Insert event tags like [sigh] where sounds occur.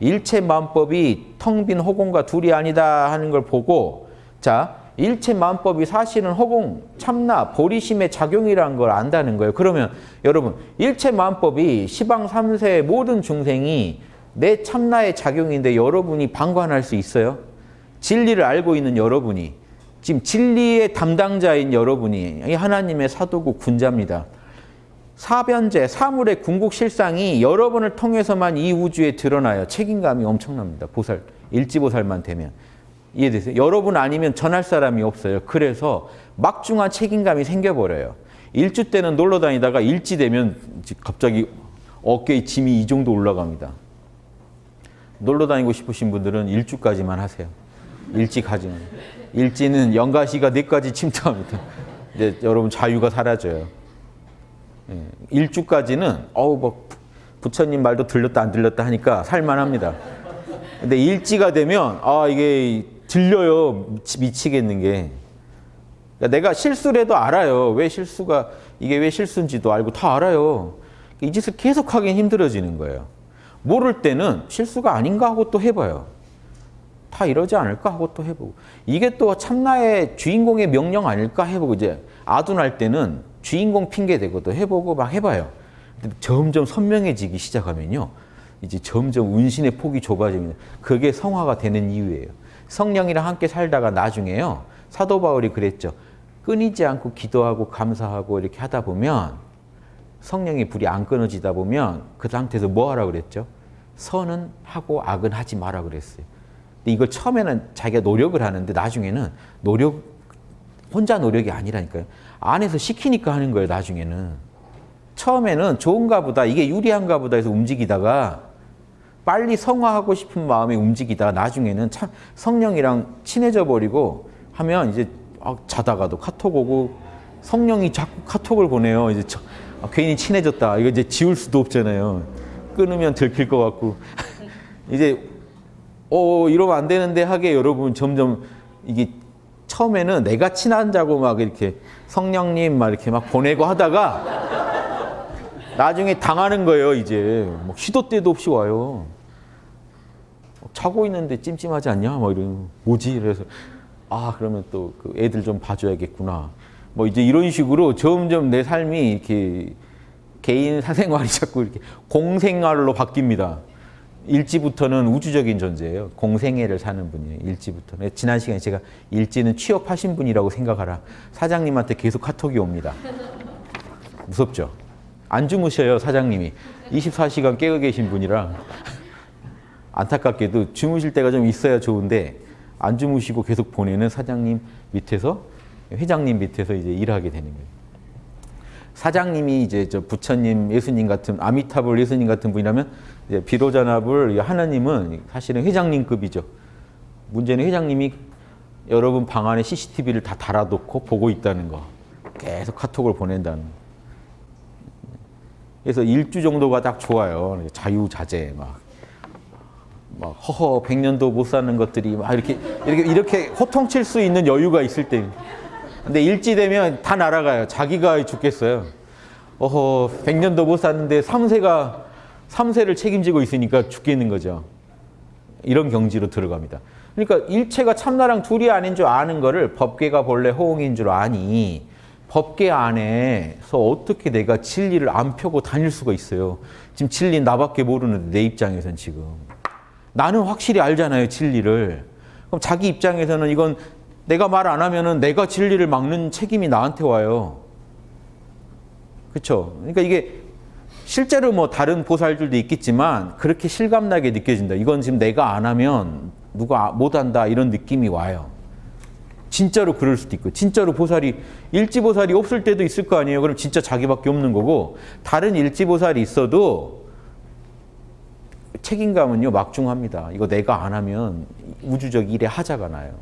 일체만법이 텅 빈 허공과 둘이 아니다 하는 걸 보고 자 일체만법이 사실은 허공, 참나, 보리심의 작용이라는 걸 안다는 거예요. 그러면 여러분 일체만법이 시방 삼세의 모든 중생이 내 참나의 작용인데 여러분이 방관할 수 있어요? 진리를 알고 있는 여러분이 지금 진리의 담당자인 여러분이 이 하나님의 사도고 군자입니다. 사변제, 사물의 궁극 실상이 여러분을 통해서만 이 우주에 드러나요. 책임감이 엄청납니다. 보살, 일지보살만 되면. 이해되세요? 여러분 아니면 전할 사람이 없어요. 그래서 막중한 책임감이 생겨버려요. 일주 때는 놀러 다니다가 일지 되면 갑자기 어깨에 짐이 이 정도 올라갑니다. 놀러 다니고 싶으신 분들은 일주까지만 하세요. 일지 가지는. 일지는 연가시가 뇌까지 침투합니다. 이제 여러분 자유가 사라져요. 예, 일주까지는 어우 뭐 부처님 말도 들렸다 안 들렸다 하니까 살만합니다. 근데 일지가 되면 아 이게 들려요. 미치, 미치 겠는 게. 그러니까 내가 실수를 해도 알아요. 왜 실수가 이게 왜 실수인지도 알고 다 알아요. 이 짓을 계속 하긴 힘들어지는 거예요. 모를 때는 실수가 아닌가 하고 또 해봐요. 다 이러지 않을까 하고 또 해보고. 이게 또 참나의 주인공의 명령 아닐까 해보고 이제 아둔할 때는 주인공 핑계 대고 또 해보고 막 해봐요. 점점 선명해지기 시작하면요 이제 점점 운신의 폭이 좁아집니다 그게 성화가 되는 이유예요. 성령이랑 함께 살다가 나중에요 사도 바울이 그랬죠. 끊이지 않고 기도하고 감사하고 이렇게 하다 보면 성령의 불이 안 끊어지다 보면 그 상태에서 뭐 하라 그랬죠? 선은 하고 악은 하지 마라 그랬어요. 근데 이걸 처음에는 자기가 노력을 하는데 나중에는 노력 혼자 노력이 아니라니까요. 안에서 시키니까 하는 거예요, 나중에는. 처음에는 좋은가 보다, 이게 유리한가 보다 해서 움직이다가 빨리 성화하고 싶은 마음에 움직이다가 나중에는 참 성령이랑 친해져 버리고 하면 이제 아, 자다가도 카톡 오고 성령이 자꾸 카톡을 보내요. 이제 저, 아, 괜히 친해졌다. 이거 이제 지울 수도 없잖아요. 끊으면 들킬 것 같고. [laughs] 이제 어 이러면 안 되는데 하게 여러분 점점 이게 처음에는 내가 친한 자고 막 이렇게 성령님 막 이렇게 막 보내고 하다가 나중에 당하는 거예요 이제. 뭐 시도 때도 없이 와요. 자고 있는데 찜찜하지 않냐? 막 이런 뭐지? 그래서 아 그러면 또 그 애들 좀 봐줘야겠구나. 뭐 이제 이런 식으로 점점 내 삶이 이렇게 개인 사생활이 자꾸 이렇게 공생활로 바뀝니다. 일지부터는 우주적인 존재예요. 공생애를 사는 분이에요. 일지부터는. 지난 시간에 제가 일지는 취업하신 분이라고 생각하라. 사장님한테 계속 카톡이 옵니다. 무섭죠? 안 주무셔요, 사장님이. 24시간 깨어 계신 분이라. 안타깝게도 주무실 때가 좀 있어야 좋은데 안 주무시고 계속 보내는 사장님 밑에서 회장님 밑에서 이제 일하게 되는 거예요. 사장님이 이제 저 부처님, 예수님 같은 아미타불 예수님 같은 분이라면 비로자나불 하나님은 사실은 회장님급이죠. 문제는 회장님이 여러분 방 안에 CCTV를 다 달아놓고 보고 있다는 거. 계속 카톡을 보낸다는 거. 그래서 일주 정도가 딱 좋아요. 자유자재 막. 막 허허 백년도 못 사는 것들이 막 이렇게 이렇게 이렇게 호통칠 수 있는 여유가 있을 때. 근데 일지되면 다 날아가요. 자기가 죽겠어요. 어허, 100년도 못 샀는데 3세가 3세를 책임지고 있으니까 죽겠는 거죠. 이런 경지로 들어갑니다. 그러니까 일체가 참나랑 둘이 아닌 줄 아는 거를 법계가 본래 호응인 줄 아니 법계 안에서 어떻게 내가 진리를 안 펴고 다닐 수가 있어요. 지금 진리 나밖에 모르는데 내 입장에선 지금. 나는 확실히 알잖아요, 진리를. 그럼 자기 입장에서는 이건 내가 말 안 하면은 내가 진리를 막는 책임이 나한테 와요. 그렇죠? 그러니까 이게 실제로 뭐 다른 보살들도 있겠지만 그렇게 실감나게 느껴진다. 이건 지금 내가 안 하면 누가 못 한다 이런 느낌이 와요. 진짜로 그럴 수도 있고 진짜로 보살이 일지보살이 없을 때도 있을 거 아니에요. 그럼 진짜 자기밖에 없는 거고 다른 일지보살이 있어도 책임감은요 막중합니다. 이거 내가 안 하면 우주적 일의 하자가 나요.